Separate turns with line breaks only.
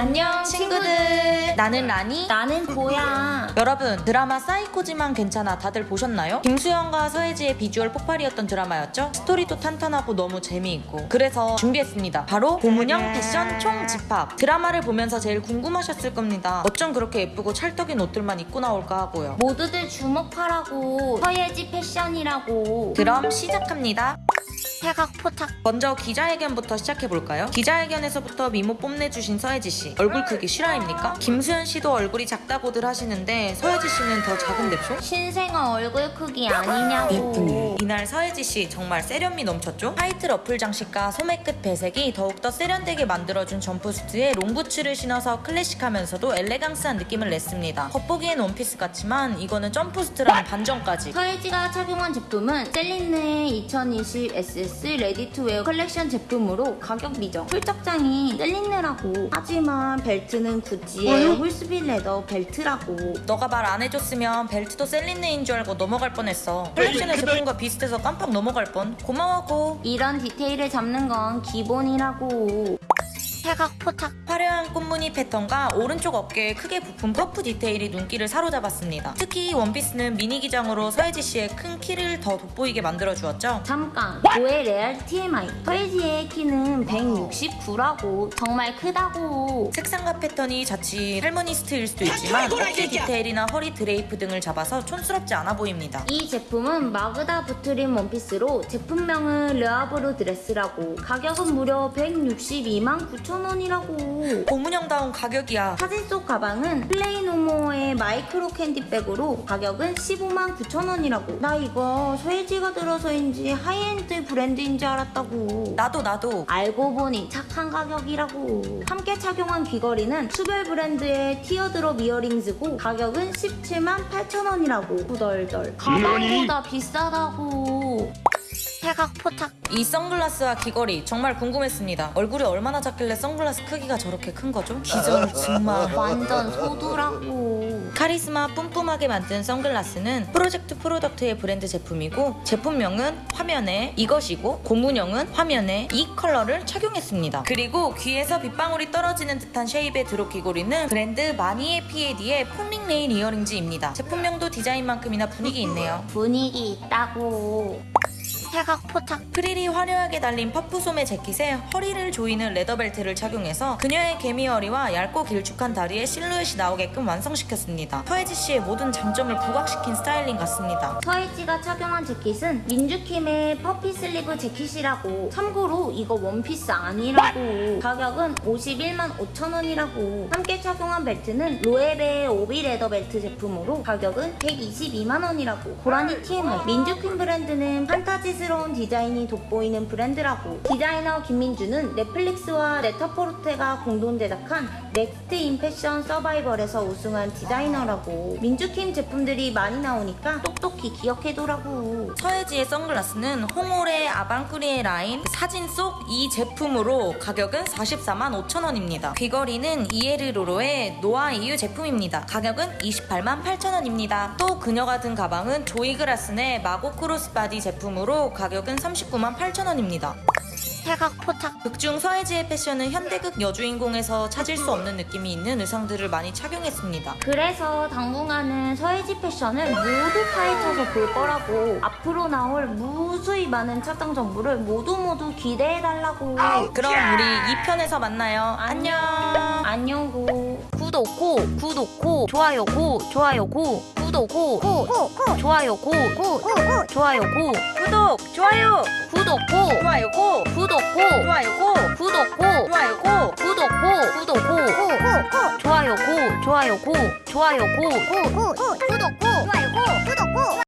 안녕 친구들. 나는 라니.
나는 고야.
여러분 드라마 사이코지만 괜찮아. 다들 보셨나요? 김수현과 서예지의 비주얼 폭발이었던 드라마였죠? 스토리도 탄탄하고 너무 재미있고. 그래서 준비했습니다. 바로 고문영 패션 총 집합. 드라마를 보면서 제일 궁금하셨을 겁니다. 어쩜 그렇게 예쁘고 찰떡인 옷들만 입고 나올까 하고요.
모두들 주목하라고. 서예지 패션이라고.
그럼 시작합니다
태각포탁.
먼저 기자회견부터 시작해볼까요? 기자회견에서부터 미모 뽐내주신 서예지 씨 얼굴 크기 실화입니까? 김수현 씨도 얼굴이 작다고들 하시는데 서예지 씨는 더 작은 でしょ?
신생아 얼굴 크기 아니냐고.
이날 서예지 씨 정말 세련미 넘쳤죠? 화이트 러플 장식과 소매 끝 배색이 더욱더 세련되게 만들어준 점프수트에 롱부츠를 신어서 클래식하면서도 엘레강스한 느낌을 냈습니다. 겉보기엔 원피스 같지만 이거는 점프수트라는 반전까지.
서예지가 착용한 제품은 셀린느 2020 SS ready-to-wear 컬렉션 제품으로 가격 미정. full착장이 셀린느라고. 하지만 벨트는 구찌의 horsebit leather 벨트라고.
너가 말 안 해줬으면 벨트도 셀린느인 줄 알고 넘어갈 뻔했어. 컬렉션의 제품과 비슷해서 깜빡 넘어갈 뻔. 고마워 고.
이런 디테일을 잡는 건 기본이라고. 태각포탁.
화려한 꽃무늬 패턴과 오른쪽 어깨에 크게 부푼 퍼프 디테일이 눈길을 사로잡았습니다. 특히 원피스는 미니 기장으로 서예지 씨의 큰 키를 더 돋보이게 만들어주었죠.
잠깐 고의 레알 TMI 서예지의 키는 169라고 정말 크다고
색상과 패턴이 자칫 할머니 스타일일 수도 있지만 어깨 디테일이나 허리 드레이프 등을 잡아서 촌스럽지 않아 보입니다.
이 제품은 Magda Butrym 원피스로 제품명은 르아브르 드레스라고 가격은 무려 162만 9천 원 이라고.
고문영다운 가격이야.
사진 속 가방은 PLAYNOMORE의 마이크로 캔디백으로 가격은 15만 9천원이라고. 나 이거 서예지가 들어서인지 하이엔드 브랜드인 줄 알았다고.
나도 나도.
알고 보니 착한 가격이라고. 함께 착용한 귀걸이는 수별 브랜드의 teardrop earrings고 가격은 17만 8천원이라고. 후덜덜. 가방보다 비싸다고 태각포탁
이 선글라스와 귀걸이 정말 궁금했습니다. 얼굴이 얼마나 작길래 선글라스 크기가 저렇게 큰 거죠? 기전 정말
완전 소두라고
카리스마 뿜뿜하게 만든 선글라스는 Projekt Produkt의 브랜드 제품이고 제품명은 화면에 이것이고 고문영은 화면에 이 컬러를 착용했습니다. 그리고 귀에서 빗방울이 떨어지는 듯한 shape의 drop 귀걸이는 브랜드 마니에 피에디의 Falling Rain earrings입니다. 제품명도 디자인만큼이나 분위기 있네요.
분위기 있다고 태각포탁
프릴이 화려하게 달린 퍼프 소매 재킷에 허리를 조이는 leather 벨트를 착용해서 그녀의 개미 허리와 얇고 길쭉한 다리에 실루엣이 나오게끔 완성시켰습니다. 서예지 씨의 모든 장점을 부각시킨 스타일링 같습니다.
서예지가 착용한 재킷은 민주킴의 puffy sleeve 재킷이라고. 참고로 이거 원피스 아니라고. 가격은 51만 5천원이라고. 함께 착용한 벨트는 로에베의 오비 leather 벨트 제품으로 가격은 122만원이라고. 고라니 TMI 민주킴 브랜드는 판타지 스러운 디자인이 돋보이는 브랜드라고 디자이너 김민주는 넷플릭스와 네타포르테가 공동 제작한 Next in Fashion 서바이벌에서 우승한 디자이너라고 민주킴 제품들이 많이 나오니까 똑똑히 기억해두라고
서예지의 선글라스는 홍올의 아방꾸리의 라인 사진 속 이 제품으로 가격은 44만 5천원입니다. 귀걸이는 이에르로로의 노아 이유 제품입니다. 가격은 28만 8천원입니다. 또 그녀가 든 가방은 조이그라슨의 마고 crossbody 제품으로 가격은 39만 8천원입니다.
태각포탁
극중 서혜지의 패션은 현대극 여주인공에서 찾을 수 없는 느낌이 있는 의상들을 많이 착용했습니다.
그래서 당분간은 서예지 패션을 모두 파헤쳐서 볼 거라고 앞으로 나올 무수히 많은 착장 정보를 모두 모두 기대해달라고.
그럼 우리 2편에서 만나요. 안녕.
안녕고. 구독고 구독고 좋아요고 좋아요고. 구독고 고고고. 좋아요고 고고고. 좋아요고.
구독, 좋아요,
구독 고
좋아요 고,
구독 고
좋아요 고,
구독 고
좋아요 고.
구독 고 구독고 좋아요 고 좋아요 고 좋아요고 구독 고 좋아요 고 구독 고